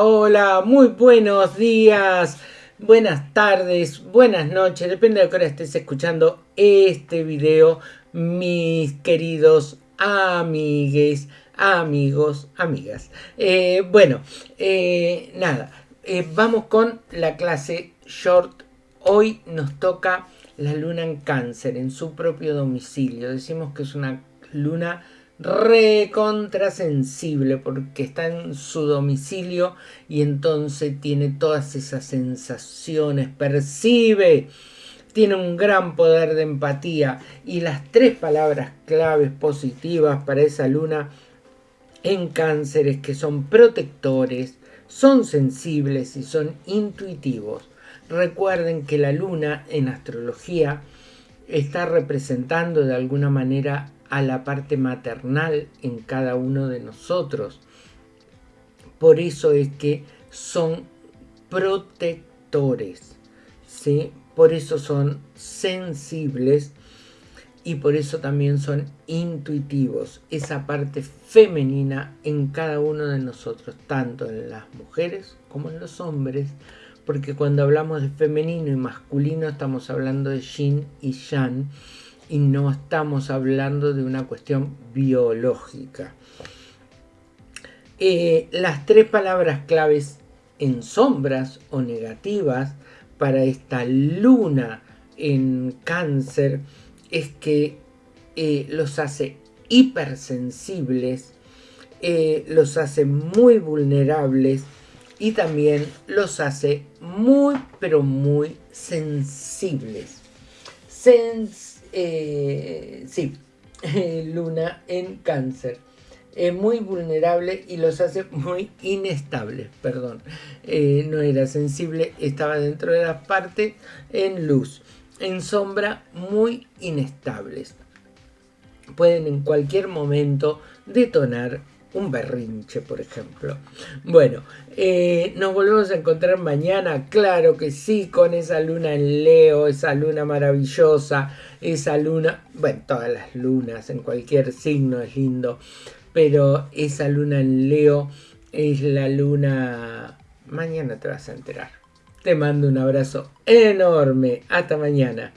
hola, muy buenos días, buenas tardes, buenas noches, depende de qué hora estés escuchando este video, mis queridos amigues, amigos, amigas. Eh, bueno, eh, nada, eh, vamos con la clase short. Hoy nos toca la luna en cáncer, en su propio domicilio. Decimos que es una luna recontrasensible porque está en su domicilio y entonces tiene todas esas sensaciones, percibe, tiene un gran poder de empatía y las tres palabras claves positivas para esa luna en cánceres que son protectores, son sensibles y son intuitivos. Recuerden que la luna en astrología está representando de alguna manera a la parte maternal en cada uno de nosotros. Por eso es que son protectores, ¿sí? por eso son sensibles y por eso también son intuitivos. Esa parte femenina en cada uno de nosotros, tanto en las mujeres como en los hombres, porque cuando hablamos de femenino y masculino estamos hablando de yin y yang y no estamos hablando de una cuestión biológica. Eh, las tres palabras claves en sombras o negativas para esta luna en cáncer es que eh, los hace hipersensibles, eh, los hace muy vulnerables y también los hace muy pero muy sensibles. Eh, sí, luna en cáncer. Es muy vulnerable y los hace muy inestables, perdón. Eh, no era sensible, estaba dentro de la parte en luz. En sombra, muy inestables. Pueden en cualquier momento detonar un berrinche, por ejemplo. Bueno, eh, nos volvemos a encontrar mañana, claro que sí, con esa luna en Leo, esa luna maravillosa, esa luna, bueno, todas las lunas en cualquier signo es lindo, pero esa luna en Leo es la luna... Mañana te vas a enterar. Te mando un abrazo enorme. Hasta mañana.